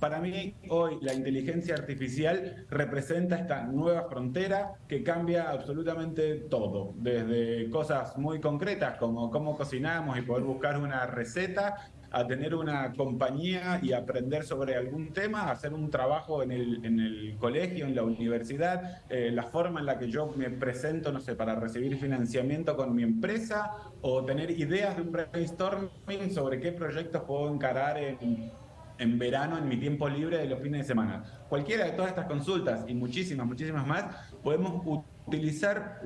Para mí, hoy la inteligencia artificial representa esta nueva frontera que cambia absolutamente todo, desde cosas muy concretas como cómo cocinamos y poder buscar una receta, a tener una compañía y aprender sobre algún tema, hacer un trabajo en el, en el colegio, en la universidad, eh, la forma en la que yo me presento, no sé, para recibir financiamiento con mi empresa o tener ideas de un brainstorming sobre qué proyectos puedo encarar en, en verano, en mi tiempo libre de los fines de semana. Cualquiera de todas estas consultas y muchísimas, muchísimas más, podemos utilizar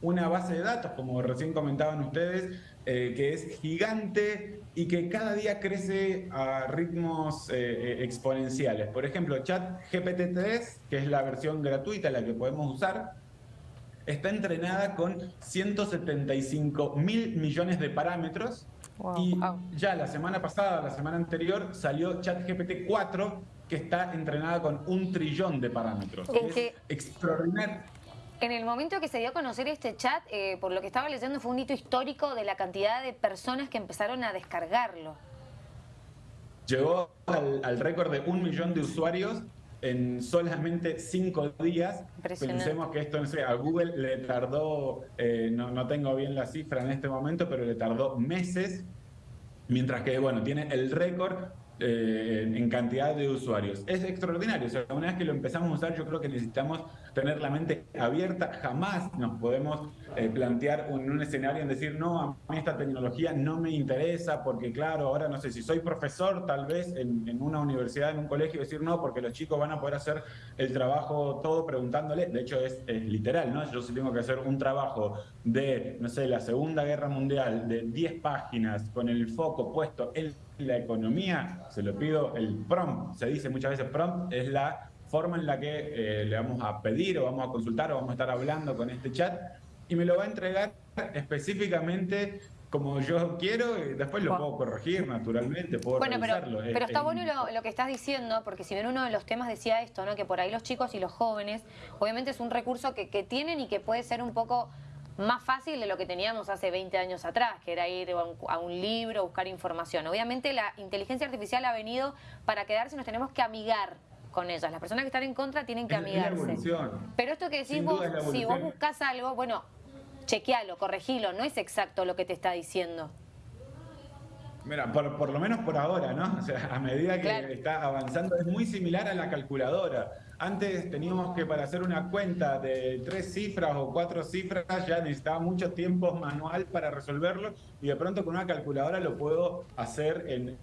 una base de datos, como recién comentaban ustedes, eh, que es gigante y que cada día crece a ritmos eh, eh, exponenciales. Por ejemplo, Chat GPT-3, que es la versión gratuita, la que podemos usar, está entrenada con 175 mil millones de parámetros y ya la semana pasada, la semana anterior, salió ChatGPT 4 que está entrenada con un trillón de parámetros. Es extraordinario. En el momento que se dio a conocer este chat, eh, por lo que estaba leyendo, fue un hito histórico de la cantidad de personas que empezaron a descargarlo. Llegó al, récord de un millón de usuarios en solamente cinco días. Pensemos que esto, no sé, a Google le tardó, eh, no, no tengo bien la cifra en este momento, pero le tardó meses, mientras que, bueno, tiene el récord eh, en cantidad de usuarios. Es extraordinario, o sea, una vez que lo empezamos a usar yo creo que necesitamos tener la mente abierta, jamás nos podemos eh, plantear un, un, escenario en decir, no, a mí esta tecnología no me interesa porque claro, ahora no sé si soy profesor tal vez en, una universidad, en un colegio, decir no, porque los chicos van a poder hacer el trabajo todo preguntándole, de hecho es, es literal, ¿no? Yo si tengo que hacer un trabajo de, no sé, la Segunda Guerra Mundial de 10 páginas con el foco puesto en la economía, se lo pido, el prompt, se dice muchas veces prompt, es la forma en la que eh, le vamos a pedir o vamos a consultar o vamos a estar hablando con este chat. Y me lo va a entregar específicamente como yo quiero y después lo puedo corregir naturalmente, puedo bueno, Pero, pero está bueno lo, que estás diciendo, porque si bien uno de los temas decía esto, ¿no? que por ahí los chicos y los jóvenes, obviamente es un recurso que, que tienen y que puede ser un poco más fácil de lo que teníamos hace 20 años atrás, que era ir a un, libro, buscar información. Obviamente la inteligencia artificial ha venido para quedarse y nos tenemos que amigar con ellas. Las personas que están en contra tienen que amigarse. Pero esto que decís vos, si vos buscas algo, bueno, chequealo, corregilo, no es exacto lo que te está diciendo. Mira, por, lo menos por ahora, ¿no? O sea, a medida que está avanzando, es muy similar a la calculadora. Antes teníamos que para hacer una cuenta de tres cifras o cuatro cifras ya necesitaba mucho tiempo manual para resolverlo y de pronto con una calculadora lo puedo hacer en,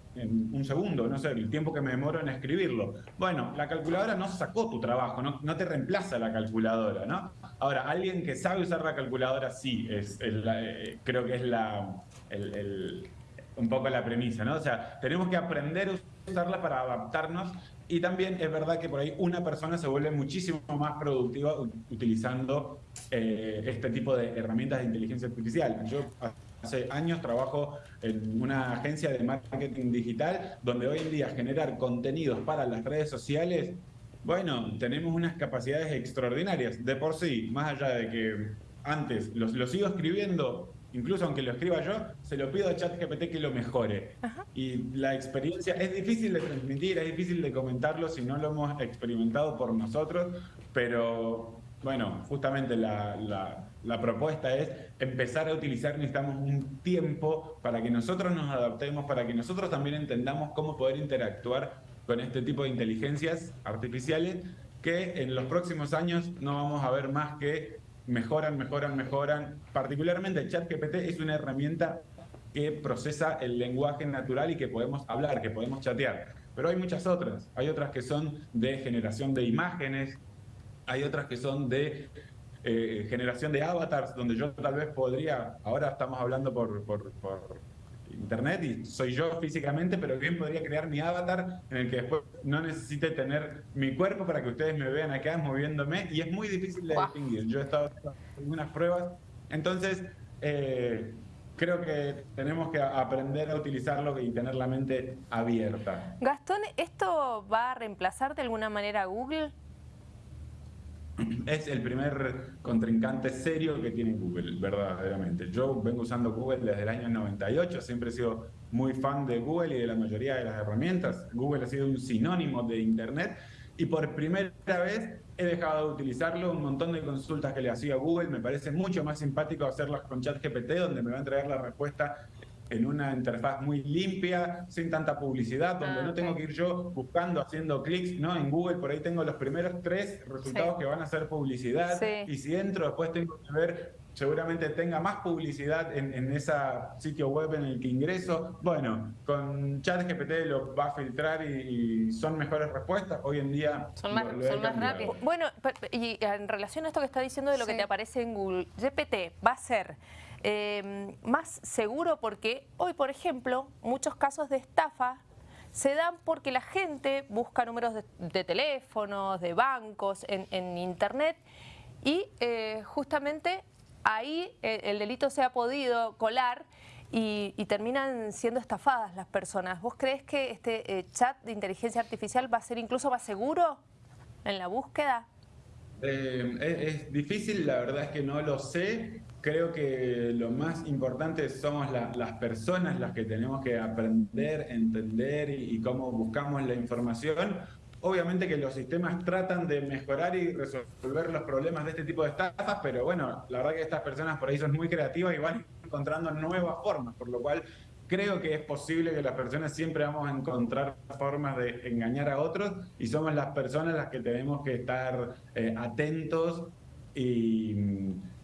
un segundo, no sé, el tiempo que me demoro en escribirlo. Bueno, la calculadora no sacó tu trabajo, no, no te reemplaza la calculadora, ¿no? Ahora, alguien que sabe usar la calculadora sí, es eh, creo que es la... el, un poco la premisa, ¿no? O sea, tenemos que aprender a usarla para adaptarnos y también es verdad que por ahí una persona se vuelve muchísimo más productiva utilizando eh, este tipo de herramientas de inteligencia artificial. Yo hace años trabajo en una agencia de marketing digital donde hoy en día generar contenidos para las redes sociales, bueno, tenemos unas capacidades extraordinarias. De por sí, más allá de que antes los, lo sigo escribiendo incluso aunque lo escriba yo, se lo pido a ChatGPT que lo mejore. Y la experiencia es difícil de transmitir, es difícil de comentarlo si no lo hemos experimentado por nosotros, pero bueno, justamente la, la, propuesta es empezar a utilizar, necesitamos un tiempo para que nosotros nos adaptemos, para que nosotros también entendamos cómo poder interactuar con este tipo de inteligencias artificiales que en los próximos años no vamos a ver más que mejoran, mejoran, mejoran. Particularmente ChatGPT es una herramienta que procesa el lenguaje natural y que podemos hablar, que podemos chatear. Pero hay muchas otras. Hay otras que son de generación de imágenes, hay otras que son de eh, generación de avatars, donde yo tal vez podría, ahora estamos hablando por internet y soy yo físicamente, pero bien podría crear mi avatar en el que después no necesite tener mi cuerpo para que ustedes me vean acá moviéndome y es muy difícil de distinguir. Yo he estado haciendo algunas pruebas, entonces eh, creo que tenemos que aprender a utilizarlo y tener la mente abierta. Gastón, ¿esto va a reemplazar de alguna manera a Google? es el primer contrincante serio que tiene Google, verdaderamente. Yo vengo usando Google desde el año 98, siempre he sido muy fan de Google y de la mayoría de las herramientas. Google ha sido un sinónimo de Internet y por primera vez he dejado de utilizarlo. Un montón de consultas que le hacía a Google me parece mucho más simpático hacerlas con ChatGPT, donde me va a entregar la respuesta en una interfaz muy limpia, sin tanta publicidad, donde ah, no tengo que ir yo buscando, haciendo clics, ¿no? En Google por ahí tengo los primeros tres resultados que van a ser publicidad y si entro después tengo que ver seguramente tenga más publicidad en, en ese sitio web en el que ingreso. Bueno, con ChatGPT lo va a filtrar y, son mejores respuestas. Hoy en día son más, rápidos. Bueno, y en relación a esto que está diciendo de lo que te aparece en Google, GPT va a ser Em, más seguro porque hoy, por ejemplo, muchos casos de estafa se dan porque la gente busca números de, teléfonos, de bancos, en, internet y eh, justamente ahí eh, el, delito se ha podido colar y, terminan siendo estafadas las personas. ¿Vos crees que este eh, chat de inteligencia artificial va a ser incluso más seguro en la búsqueda? es, difícil, la verdad es que no lo sé creo que lo más importante somos las personas las que tenemos que aprender, entender y, cómo buscamos la información. Obviamente que los sistemas tratan de mejorar y resolver los problemas de este tipo de estafas, pero bueno, la verdad que estas personas por ahí son muy creativas y van encontrando nuevas formas, por lo cual creo que es posible que las personas siempre vamos a encontrar formas de engañar a otros y somos las personas las que tenemos que estar eh, atentos y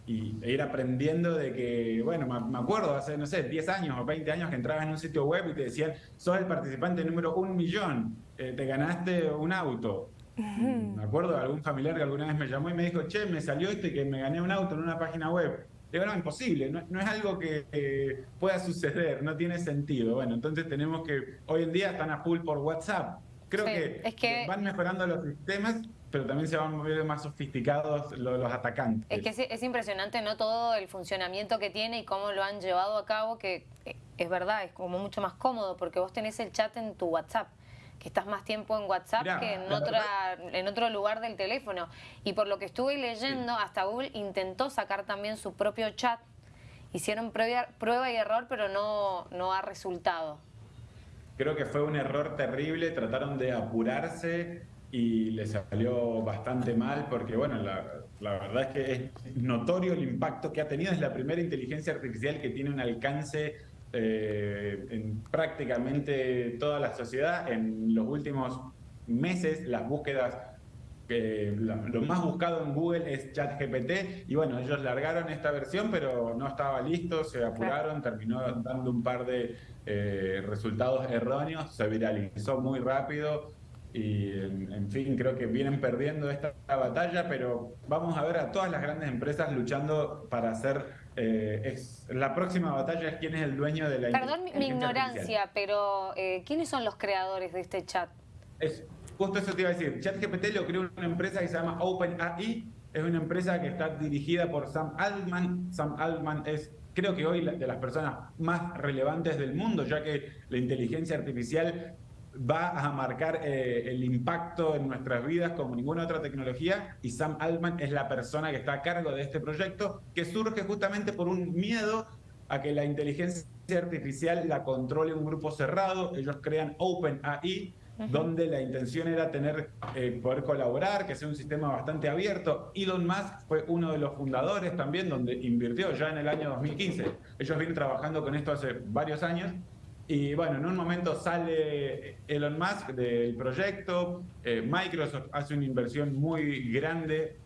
y ir aprendiendo de que, bueno, me acuerdo hace, no sé, 10 años o 20 años que entrabas en un sitio web y te decían, sos el participante número un millón, eh, te ganaste un auto. Me acuerdo de algún familiar que alguna vez me llamó y me dijo, che, me salió esto y que me gané un auto en una página web. Digo, no, imposible, no, no es algo que pueda suceder, no tiene sentido. Bueno, entonces tenemos que, hoy en día están a full por WhatsApp. Creo que, que van mejorando los sistemas pero también se van moviendo más sofisticados los, atacantes. Es que es, impresionante, ¿no? Todo el funcionamiento que tiene y cómo lo han llevado a cabo, que eh, es verdad, es como mucho más cómodo, porque vos tenés el chat en tu WhatsApp que estás más tiempo en WhatsApp que en, otra, en otro lugar del teléfono. Y por lo que estuve leyendo, hasta Google intentó sacar también su propio chat. Hicieron prueba, prueba y error, pero no, no ha resultado. Creo que fue un error terrible, trataron de apurarse y le salió bastante mal porque, bueno, la, verdad es que es notorio el impacto que ha tenido. Es la primera inteligencia artificial que tiene un alcance eh, en prácticamente toda la sociedad. En los últimos meses, las búsquedas, eh, lo más buscado en Google es ChatGPT. Y bueno, ellos largaron esta versión, pero no estaba listo, se apuraron, terminó dando un par de eh, resultados erróneos, se viralizó muy rápido y en, fin, creo que vienen perdiendo esta batalla, pero vamos a ver a todas las grandes empresas luchando para hacer... Eh, es, la próxima batalla es quién es el dueño de la Perdón mi ignorancia, pero eh, ¿quiénes son los creadores de este chat? Es, justo eso te iba a decir. ChatGPT lo creó una empresa que se llama OpenAI. Es una empresa que está dirigida por Sam Altman. Sam Altman es creo que hoy de las personas más relevantes del mundo, ya que la inteligencia artificial va a marcar eh, el impacto en nuestras vidas como ninguna otra tecnología y Sam Altman es la persona que está a cargo de este proyecto que surge justamente por un miedo a que la inteligencia artificial la controle un grupo cerrado. Ellos crean OpenAI, donde la intención era tener eh, poder colaborar, que sea un sistema bastante abierto. Elon Musk fue uno de los fundadores también, donde invirtió ya en el año 2015. Ellos vienen trabajando con esto hace varios años y bueno, en un momento sale Elon Musk del proyecto, eh, Microsoft hace una inversión muy grande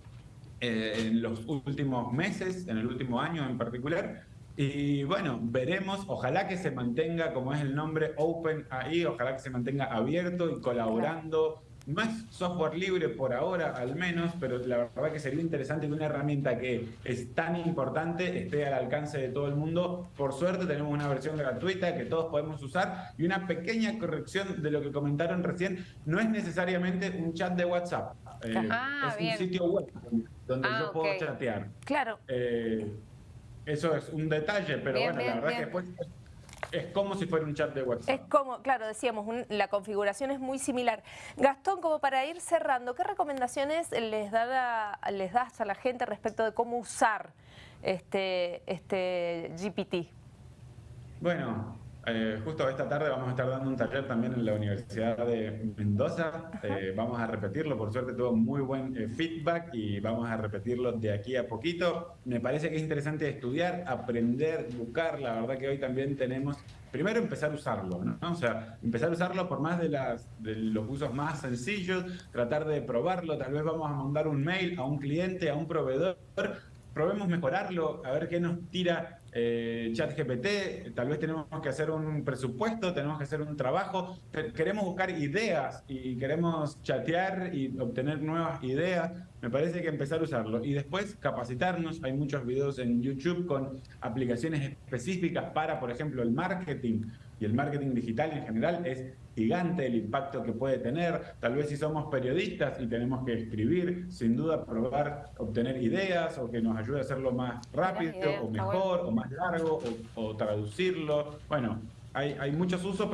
eh, en los últimos meses, en el último año en particular. Y bueno, veremos, ojalá que se mantenga, como es el nombre, Open ahí, ojalá que se mantenga abierto y colaborando no es software libre por ahora, al menos, pero la verdad que sería interesante que una herramienta que es tan importante esté al alcance de todo el mundo. Por suerte tenemos una versión gratuita que todos podemos usar y una pequeña corrección de lo que comentaron recién. No es necesariamente un chat de WhatsApp. Eh, ah, es un sitio web donde ah, yo puedo chatear. Claro. Eh, eso es un detalle, pero bueno, la verdad que después Es como si fuera un chat de WhatsApp. Es como, claro, decíamos, la configuración es muy similar. Gastón, como para ir cerrando, ¿qué recomendaciones les, da les das a la gente respecto de cómo usar este, este GPT? Bueno, eh, justo esta tarde vamos a estar dando un taller también en la Universidad de Mendoza. Eh, vamos a repetirlo, por suerte tuvo muy buen eh, feedback y vamos a repetirlo de aquí a poquito. Me parece que es interesante estudiar, aprender, buscar. La verdad que hoy también tenemos, primero empezar a usarlo, ¿no? O sea, empezar a usarlo por más de, las, de los usos más sencillos, tratar de probarlo. Tal vez vamos a mandar un mail a un cliente, a un proveedor probemos mejorarlo, a ver qué nos tira eh, ChatGPT, tal vez tenemos que hacer un presupuesto, tenemos que hacer un trabajo, queremos buscar ideas y queremos chatear y obtener nuevas ideas, me parece que empezar a usarlo. Y después capacitarnos, hay muchos videos en YouTube con aplicaciones específicas para, por ejemplo, el marketing, y el marketing digital en general es gigante el impacto que puede tener. Tal vez si somos periodistas y tenemos que escribir, sin duda probar, obtener ideas o que nos ayude a hacerlo más rápido o mejor o más largo o, traducirlo. Bueno, hay, hay muchos usos, pero